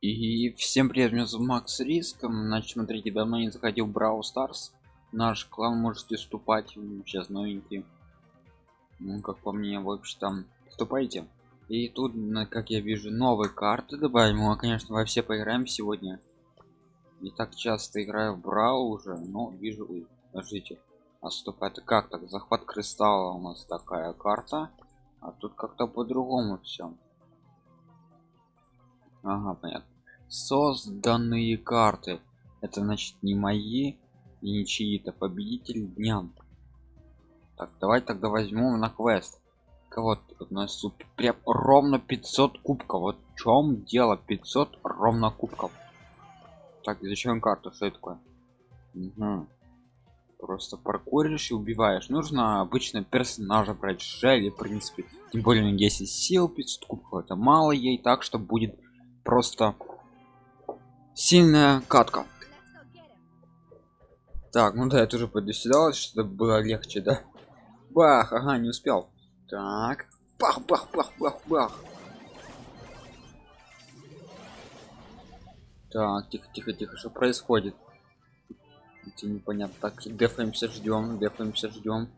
И всем привет, меня зовут Макс Риск. Значит, смотрите, давно не заходил в Брау Старс. Наш клан можете вступать. Сейчас новенький. Ну, как по мне, в общем там вступайте. И тут, как я вижу, новые карты добавим. Мы, конечно, во все поиграем сегодня. Не так часто играю в Брау уже, но вижу... Ой, подождите. А стоп, это как так? Захват кристалла у нас такая карта. А тут как-то по-другому все. Ага, понятно. Созданные карты. Это значит не мои и не чьи-то победители дня. Так, давай тогда возьмем на квест. Кого у нас тут прям ровно 500 кубков. Вот в чем дело 500 ровно кубков. Так, зачем карту? Что это такое? Угу. Просто паркуришь и убиваешь. Нужно обычно персонажа брать Шелли, в принципе. Тем более 10 сил 500 кубков. Это мало ей, так что будет просто сильная катка. Так ну да я тоже сюда чтобы было легче да? Бах ага не успел. Так бах бах бах бах бах. Так тихо тихо тихо что происходит? Эти непонятно так дефаемся ждем дефаемся ждем.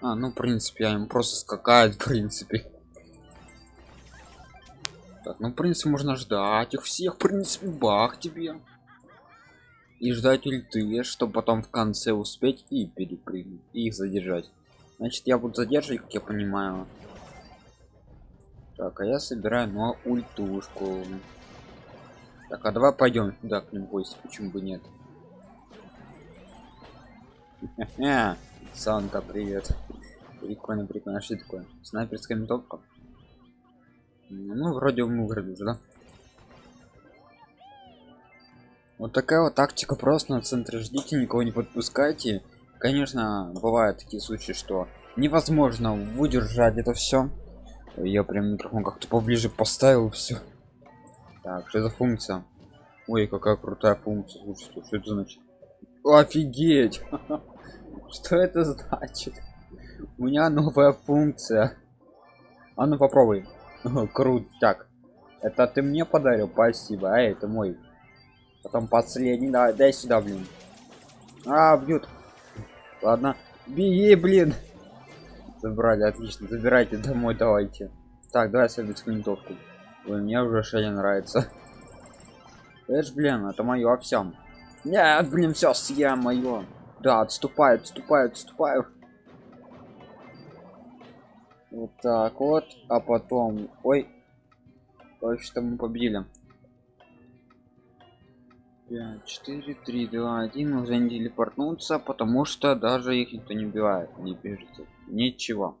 А ну в принципе им просто скакает в принципе так, ну, в принципе, можно ждать их всех, в принципе, бах тебе. И ждать ульты, чтобы потом в конце успеть и перепрыгнуть, и их задержать. Значит, я буду задерживать, как я понимаю. Так, а я собираю ну ультушку. Так, а давай пойдем туда к ним гости, почему бы нет? Санта, привет. Прикольно, прикольно. А что такое? Снайперская винтовка? Ну вроде мы выиграли да. Вот такая вот тактика просто на центре. Ждите никого не подпускайте. Конечно бывают такие случаи что невозможно выдержать это все я прям микрофон как-то поближе поставил все так что за функция? Ой какая крутая функция. Слушайте что это значит? Офигеть! Что это значит? У меня новая функция. А ну попробуй крутяк это ты мне подарил? Спасибо. А это мой. Потом последний. Да дай сюда блин. А бьют. Ладно. Беги блин. Забрали отлично. Забирайте домой давайте. Так давай советскую винтовку Ой, мне уже шея нравится. Ж блин это мое всем нет блин все съем мое да отступаю отступаю отступаю вот так вот а потом ой что мы победили. 5 4 3 2 1 уже не телепортнуться потому что даже их никто не убивает не пишется ничего.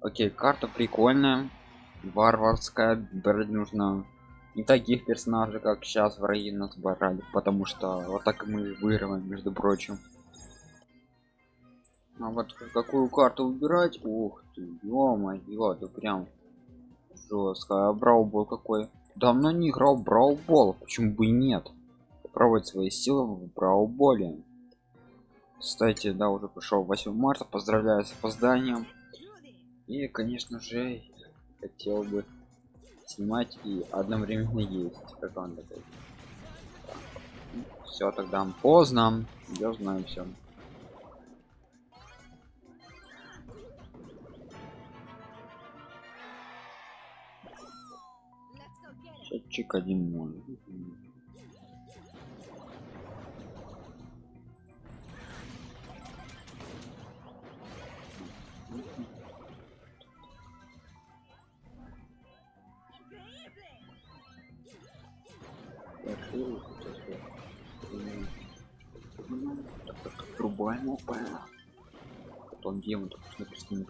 Окей карта прикольная. Варварская брать нужно не таких персонажей как сейчас враги нас брали потому что вот так мы выигрываем между прочим а вот какую карту выбирать? Ух ты ё-моё да прям жестко а браубол какой? Давно не играл браубол почему бы и нет? Попробовать свои силы в брауболе кстати да уже пришел 8 марта поздравляю с опозданием. И конечно же хотел бы снимать и одновременно есть как он такой. Все тогда поздно. Я знаю все счетчик один ноль Трубаем опа. Потом демон на песким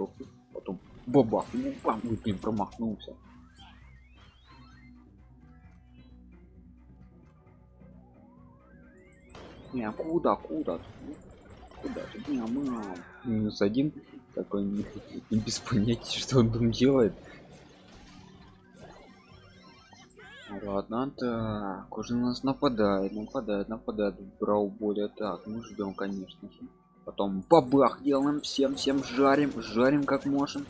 потом бабах, ну бам, блин, промахнулся. Не, куда, куда? Куда? Не, мам. Минус один. Такой не, не без понятия, что он там делает. Ладно, так, уже нас нападает, нападает, нападает. Брал более так, мы ждем, конечно же. Потом бабах делаем всем, всем жарим, жарим как можем.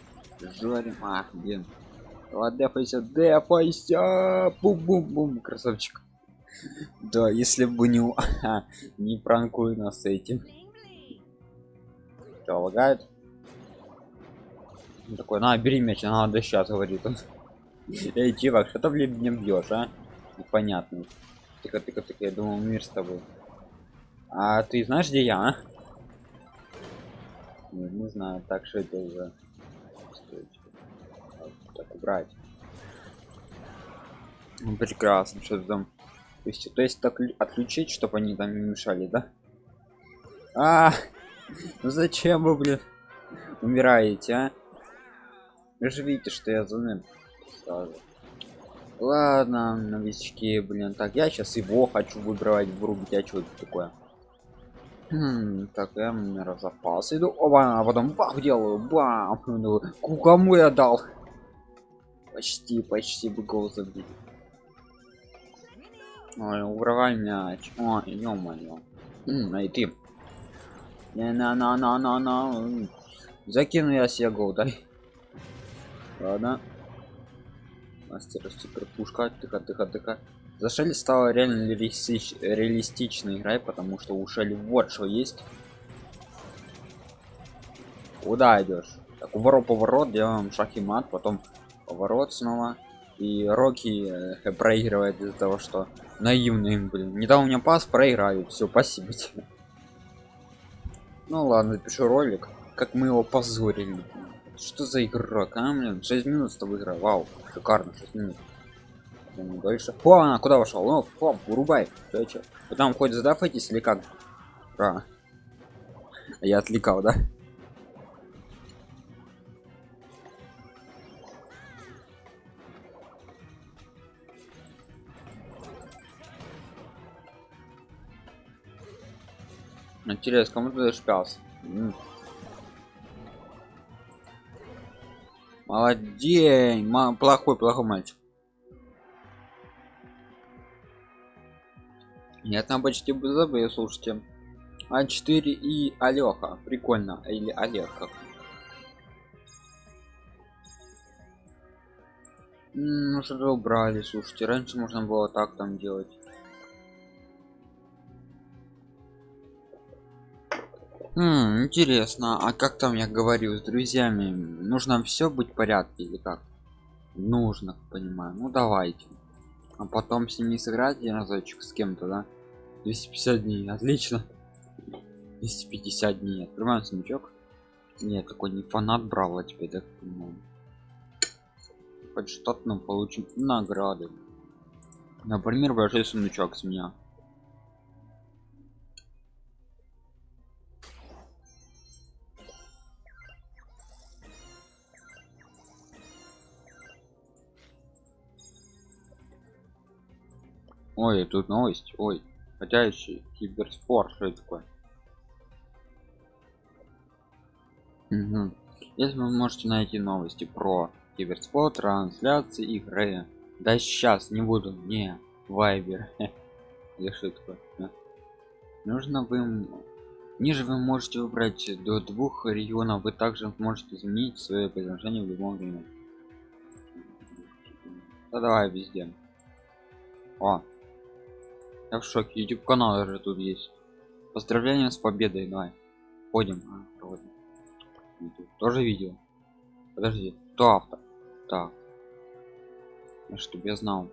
Жарим, ах, блин. Ладно, дефайся, дефайся, бум-бум-бум, красавчик. Да, если бы не не пранкуй нас этим. Что, лагает? Он такой, на, бери мяч, надо сейчас, говорит он. Эй, чувак, что ты блин не бьешь, а? Непонятно. Тихо, тихо, тихо, я думал, мир с тобой. А ты знаешь, где я, а? Не, не знаю, так что это уже. Так, убрать. Ну, прекрасно, что там. То есть, то есть так отключить, чтобы они там не мешали, да? А, ну зачем вы, блин, умираете, а? Вы же видите, что я за сразу. Ладно, новички, блин, так я сейчас его хочу выбирать врубить, а что это такое? Хм, так я на запас иду, оба, а потом бах делаю, бам, ну, кому я дал? Почти, почти бы гол забили. Ой, уровай мяч. О, ё-моё. Ай ты. Не на на на на на. Закину я себе гол, дай. Ладно. Мастер супер пушка. Тихо, тихо, тихо. За Шелли стала реально реалистич... реалистичной игрой, потому что у Шелли вот что есть. Куда идешь? Так, уворот поворот, делаем шаг и мат, потом поворот снова. И Рокки э, проигрывает из-за того, что наивный, блин. Не дал мне пас, проиграю. Все, спасибо тебе. Ну ладно, пишу ролик, как мы его позорили. Что за игрок, а, блин? 6 минут с тобой игра. Вау, шикарно, 6 минут. Дальше. О, она куда вошел? Ну, фом, урубай. Вы там хоть задафайтесь или как? Ра. Я отвлекал, да? Интересно, кому ты даешь пялся? Молодец, плохой, плохой мальчик. Нет, там почти бы забыл, слушайте. А4 и Алёха. Прикольно. Или Олег как. Ну что убрали, слушайте. Раньше можно было так там делать. Интересно, а как там я говорил с друзьями? Нужно все быть в порядке или как? Нужно, понимаю. Ну давайте. А потом с ними сыграть я разочек с кем-то, да? 250 дней, отлично. 250 дней. Открываем сундучок. Нет, такой не фанат Браво теперь, да? Ну, хоть что-то нам получим награды. Например, большой сундучок с меня. Ой, тут новость. Ой, ходящий киберспорт. Что это такое? Угу. Если вы можете найти новости про киберспорт, трансляции игры. Да сейчас не буду. Не, вайбер. Что такое? Нужно вы Ниже вы можете выбрать до двух регионов. Вы также можете изменить свое предложение в любом время. Да давай везде. О, я в шоке. YouTube канал даже тут есть. Поздравления с победой, давай. Ходим. А, Тоже видео. Подожди, кто автор? Так. Чтобы я знал.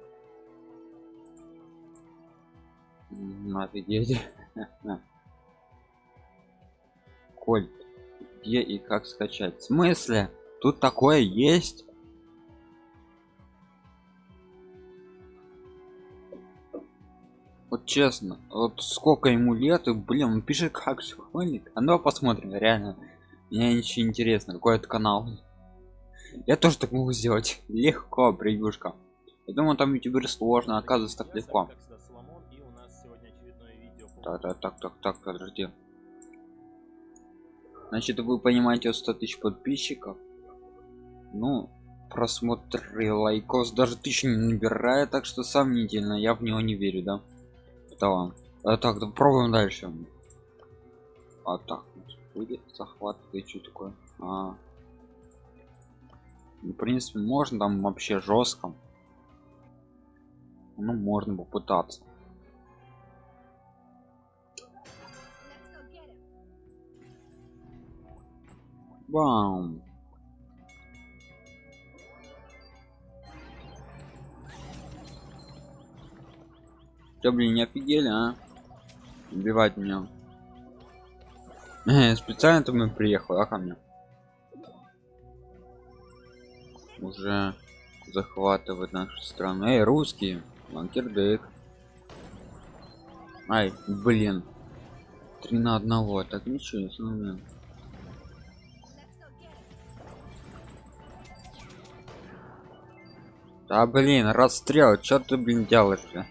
Офигеть. Коль, где и как скачать? В смысле? Тут такое есть? Вот честно вот сколько ему лет и блин он пишет как школьник. А ну посмотрим реально. Мне ничего интересно какой это канал. Я тоже так могу сделать. Легко превьюшка. Я думаю там ютубер сложно оказывается так легко. так так так так так подожди. Значит вы понимаете 100 тысяч подписчиков. Ну просмотры лайкос даже тысячи не набирает так что сомнительно я в него не верю да да. А, так, да, пробуем дальше. А так, будет захват и что такое? А. Ну, в принципе, можно там вообще жестко. Ну, можно попытаться. Бам! Чё, блин, не офигели, а? Убивать меня. Э, специально ты мы приехал, а ко мне? Уже захватывать нашу страну. Эй, русские, ланкердык. Ай, блин. Три на одного, так ничего не знаю. Да блин, расстрел, что ты, блин, делаешь? -то?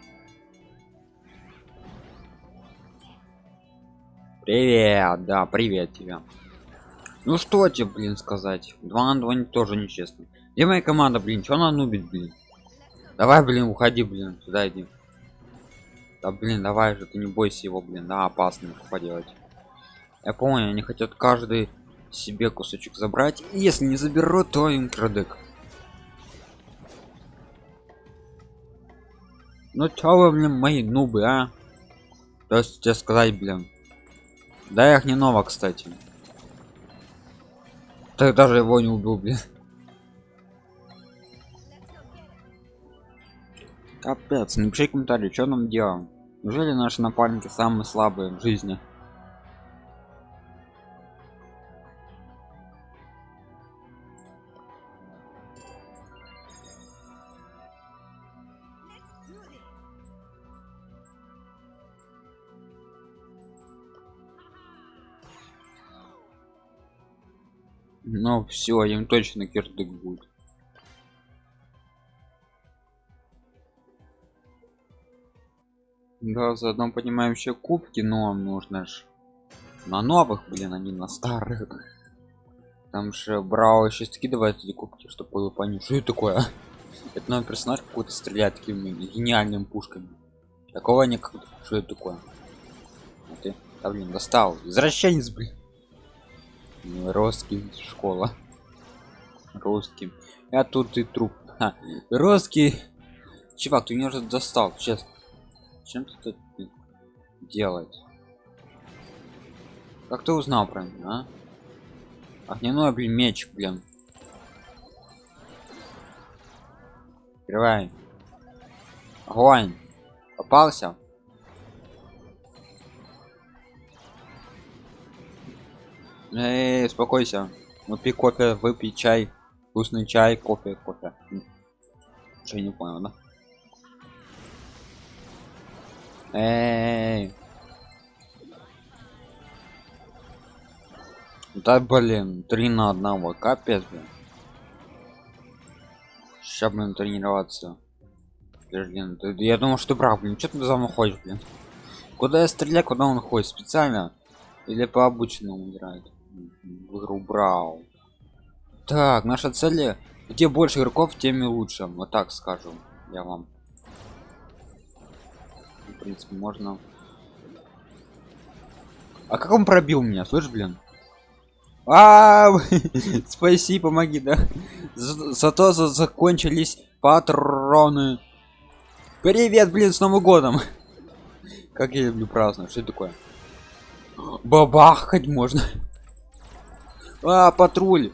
Привет, да, привет тебя. Ну что тебе, блин, сказать? Два на два тоже нечестно. Где моя команда, блин? Что она нубит, блин? Давай, блин, уходи, блин, сюда иди. Да, блин, давай же, ты не бойся его, блин, да, опасно поделать. Я помню, они хотят каждый себе кусочек забрать. Если не заберут, то им крадек. Ну чё вы, блин, мои нубы, а? То есть тебе сказать, блин. Да их не ново, кстати. Ты даже его не убил, блин. Капец, напиши комментарий, что нам делаем. Неужели наши напарники самые слабые в жизни? Ну все, им точно кирдык будет. Да, заодно понимаем еще кубки, но нужно ж на новых, блин, а не на старых. Там же брал еще скидывает эти кубки, чтобы было понять, что это такое. Это новый персонаж какой-то стреляет такими гениальными пушками. Такого никогда. Что это такое? А ты, да, блин, достал. Извращенец, блин. Русский школа. Русский. Я тут и труп. Ха. Русский. Чувак, ты меня уже достал, честно. Чем ты тут делать? Как ты узнал про меня, а? Огненной, блин, меч, блин. Открывай. Огонь. Попался? Эй, успокойся. Выпей кофе, выпей чай. Вкусный чай, кофе, кофе. Что не понял, да? Эй. Да блин, три на одного, капец, блин. Сейчас, блин, тренироваться. Блин, ты, я думал, что ты прав, блин, что ты за мной ходишь, блин? Куда я стреляю, куда он ходит? Специально? Или по обычному играет? В так наша цель где больше игроков тем и лучше. Вот так скажу я вам. В принципе можно. А как он пробил меня? Слышь блин? А спаси помоги да. Зато закончились патроны. Привет блин с новым годом. Как я люблю праздновать? Что такое? Бабахать можно а, патруль.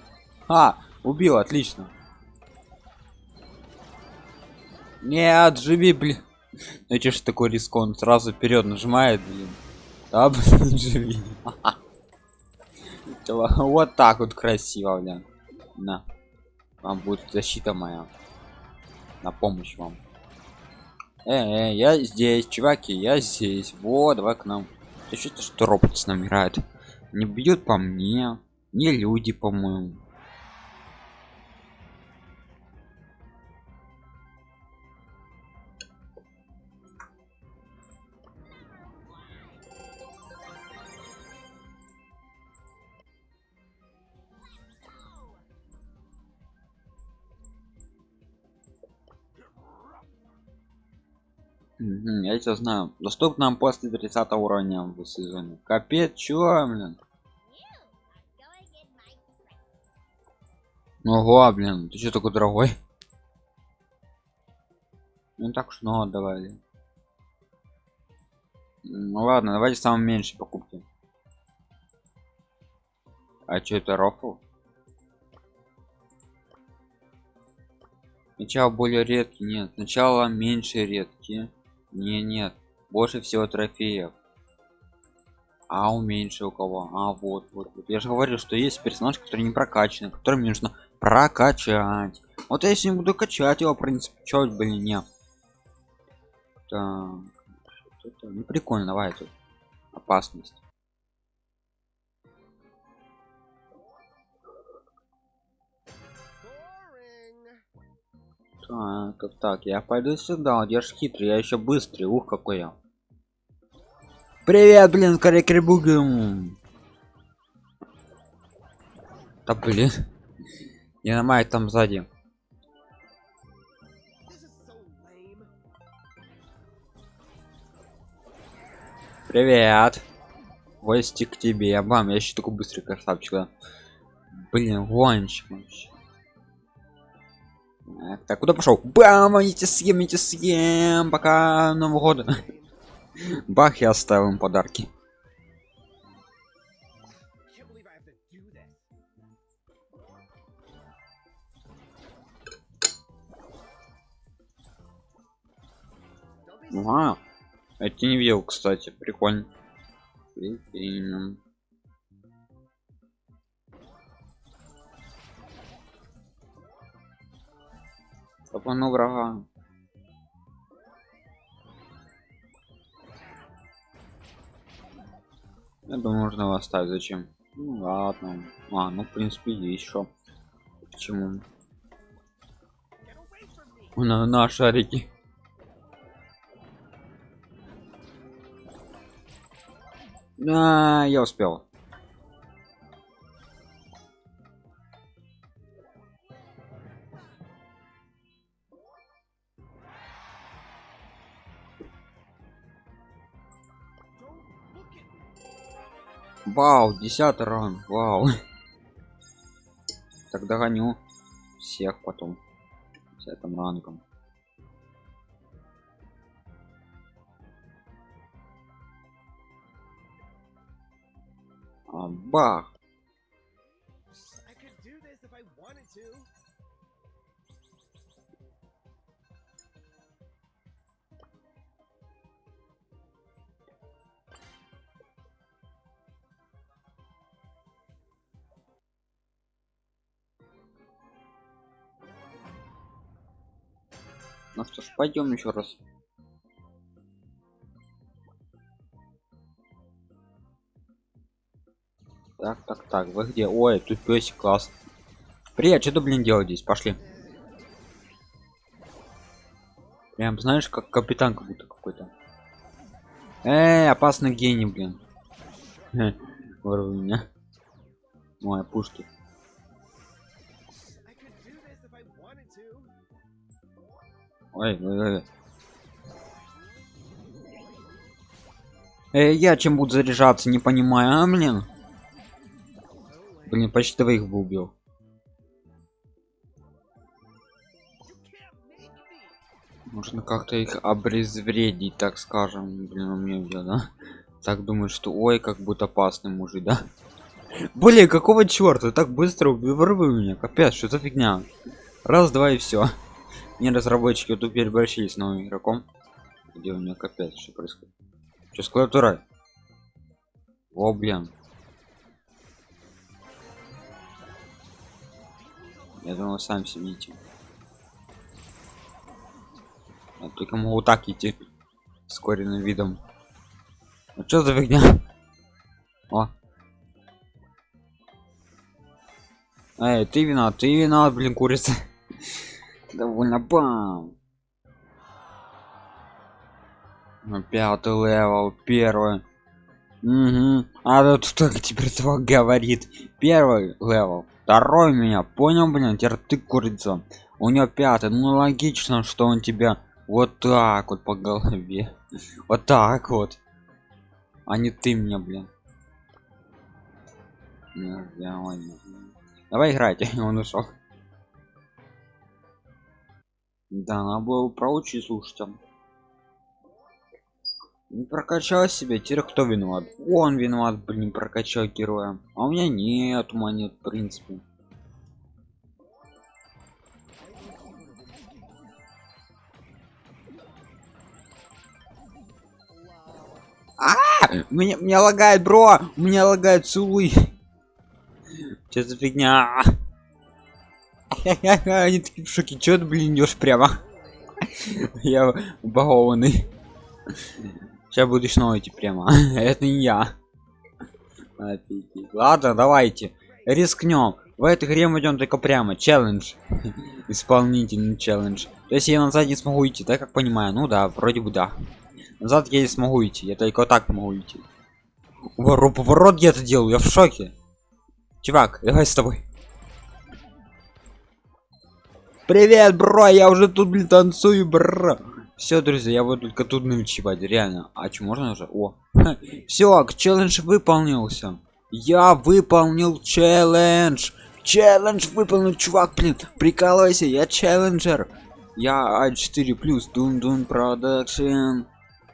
А, убил, отлично. Нет, живи, блин. Ну че ж такой риск, он сразу вперед нажимает, блин. Да, блин, живи. Вот так вот красиво, блин. На. Вам будет защита моя. На помощь вам. Э, э, я здесь, чуваки, я здесь. Вот, давай к нам. Ты что-то что робот с нами играет. Не бьют по мне не люди по моему я тебя знаю. Доступно после 30 уровня в сезоне. Капец чё блин Ну, Ого, блин, ты что такой дорогой? Ну так уж много давали. Ну ладно, давайте самые меньшие покупки. А что это рофл? Сначала более редкий, нет. Сначала меньше редкий. Не, нет. Больше всего трофеев. А у меньше у кого? А вот, вот, вот. Я же говорил, что есть персонаж, который не прокачан, которым нужно прокачать. Вот если не буду качать его, в принципе, чё, блин, не. Так. Ну прикольно, давай тут. Опасность. Так, так, я пойду сюда, я ж хитрый, я еще быстрый, ух, какой я. Привет, блин, карикрибугам. Да блин. Я на май там сзади. Привет. Гости к тебе. Бам, я еще такой быстрый красавчик. Да? Блин, вообще. Так, так, куда пошел? Бам, идите съем, идите съем, пока Нового года. Бах, я оставил им подарки. Ага. Это не видел, кстати, прикольно. Прикольно. Топану врага. Я думаю, можно его оставить. Зачем? Ну ладно. А, ну в принципе еще. Почему? На, на шарики. Да, я успел. Вау, десятый ран, вау. Так догоню всех потом. Десятым ранком. А, бах. Ну что ж, пойдем еще раз. Так, так, так, вы где? Ой, тут песик класс. Привет, что ты, блин, делать здесь? Пошли. Прям знаешь, как капитан как будто какой-то. Эй, опасный гений, блин. Ворву меня. Мои пушки. Ой, ой, ой. Э, я чем буду заряжаться, не понимаю, а, блин? Блин, почти двоих бы убил. Можно как-то их обезвредить, так скажем. Блин, у меня я, да? Так думаю, что ой, как будет опасный мужик, да? Блин, какого черта? Так быстро убивай меня. Капец, что за фигня? Раз, два и все не разработчики тут переборщили с новым игроком где у меня капец что происходит что с клавиатурой о блин я думал сами все видите я только могу так идти скоренным видом. Ну что за фигня? О. Эй ты вина ты вина блин курица. Довольно бам. Ну, пятый левел первый. Угу. а тут только теперь этого говорит. Первый левел второй меня понял блин теперь ты курица. У него пятый ну логично что он тебя вот так вот по голове. Вот так вот. А не ты мне блин. Давай играйте он ушел да надо было проучить слушайте не прокачал себе, теперь кто виноват? Он виноват блин прокачал героя. А у меня нет монет в принципе. А, меня, меня лагает бро меня лагает целуй. Че за фигня? Они такие в шоке чё ты блин идешь прямо? Я убагованный Сейчас будешь идти прямо. Это не я. Ладно, давайте. Рискнем. В этой игре мы идем только прямо. Челлендж. Исполнительный челлендж. То есть я назад не смогу идти, так как понимаю. Ну да, вроде бы да. Назад я не смогу идти. Я только вот так могу идти. Ворот, поворот я это делаю. Я в шоке. Чувак, давай с тобой. Привет, бро, я уже тут, блин, танцую, бро. Все, друзья, я буду только тут ночевать, реально. А что, можно уже? О, все, челлендж выполнился. Я выполнил челлендж. Челлендж выполнил, чувак, блин, прикалывайся, я челленджер. Я А4 плюс, дун дун продакшн.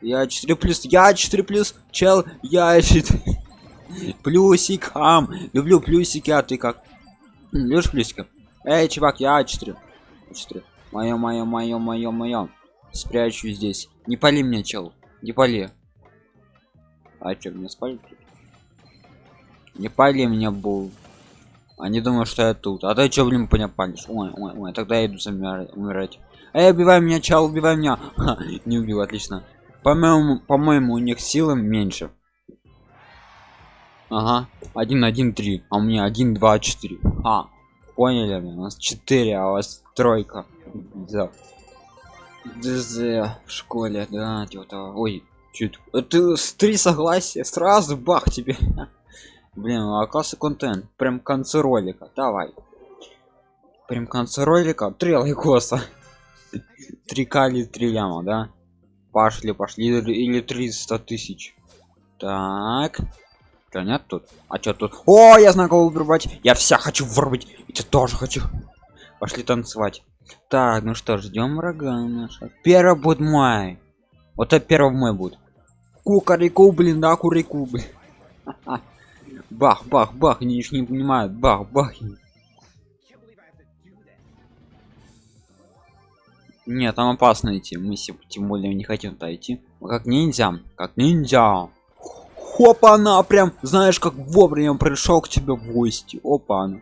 Я 4 плюс, я 4 плюс, чел, я 4 плюсикам. Люблю плюсики, а ты как? Любишь плюсика? Эй, чувак, я 4 4 Мое, мое, мое, мое, мое. Спрячу здесь. Не пали меня, чел. Не пали. А что, меня спалит? Не пали меня, был. Они думают, что я тут. А ты что, блин, меня палишь? Ой, ой, ой, тогда я иду умирать. Эй, убивай меня, чел, убивай меня. Ха, не убил, отлично. По-моему, по-моему, у них силы меньше. Ага, один, один, три, а у меня один, два, четыре. А, поняли? У нас четыре, а у вас тройка. Да. ДЗ в школе, да, типа Ой, чуть. Это с три согласия, сразу бах тебе. Блин, а классы контент, прям к концу ролика. Давай. Прям к концу ролика. Три лайкоса. Три кали, три ляма, да? Пошли, пошли. Или 300 тысяч. Так. Да нет тут. А что тут? О, я знаю, кого вырубать. Я вся хочу вырубить. Я тоже хочу. Пошли танцевать. Так, ну что, ждем врага наша. Первый будет май. Вот это первый мой будет. Кукарику, блин, да, курику, блин. Бах, бах, бах, они не понимают. Бах, бах. Нет, там опасно идти. Мы тем более не хотим туда идти. Как ниндзя, как ниндзя. Опа, она прям, знаешь, как вовремя пришел к тебе в гости. Опа, она.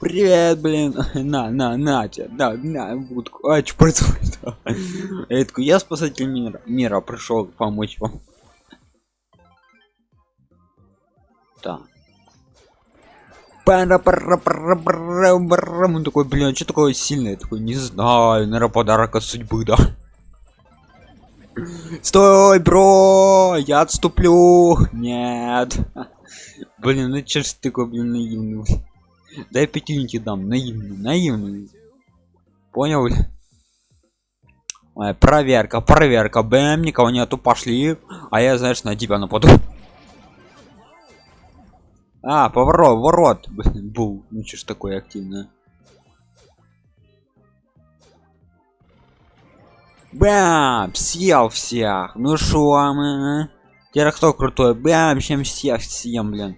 Привет, блин. На, на, на, тебя, да, на, будку. А, что происходит? Я такой, я спасатель мира, мира пришел помочь вам. Так. Он такой, блин, что такое сильное? такой, не знаю, наверное, подарок от судьбы, да. Стой, бро, я отступлю. Нет. Блин, ну че ж ты такой, блин, наивный. Дай пятюньки дам, наивный, наивный. Понял? Ой, проверка, проверка. Бэм, никого нету, пошли. А я, знаешь, на тебя нападу. А, поворот, ворот. Был. Ну что ж такое активное. Бам! Съел всех. Ну шо, мы? Теперь кто крутой? Бам! Чем всех съем, блин.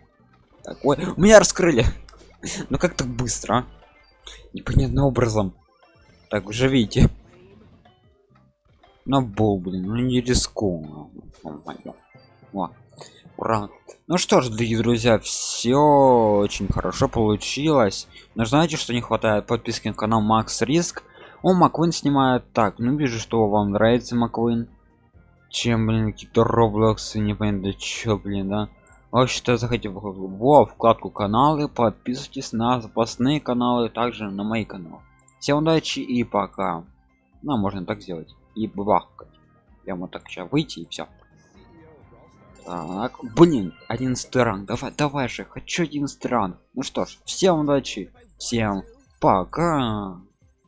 Так, ой, у меня раскрыли. Ну как так быстро? А? Непонятным образом. Так, уже видите. Ну, был, блин, ну не рискую. О, ура. Ну что ж, дорогие друзья, все очень хорошо получилось. Но знаете, что не хватает подписки на канал Макс Риск о маквин снимает так ну вижу что вам нравится маквин чем блин какие-то роблоксы непонятно чё блин да вообще-то заходите в, во вкладку каналы подписывайтесь на запасные каналы также на мои каналы. Всем удачи и пока. Ну можно так сделать. И бахкать. Прямо так сейчас выйти и все так блин один ранг. Давай давай же хочу один ранг. Ну что ж всем удачи всем пока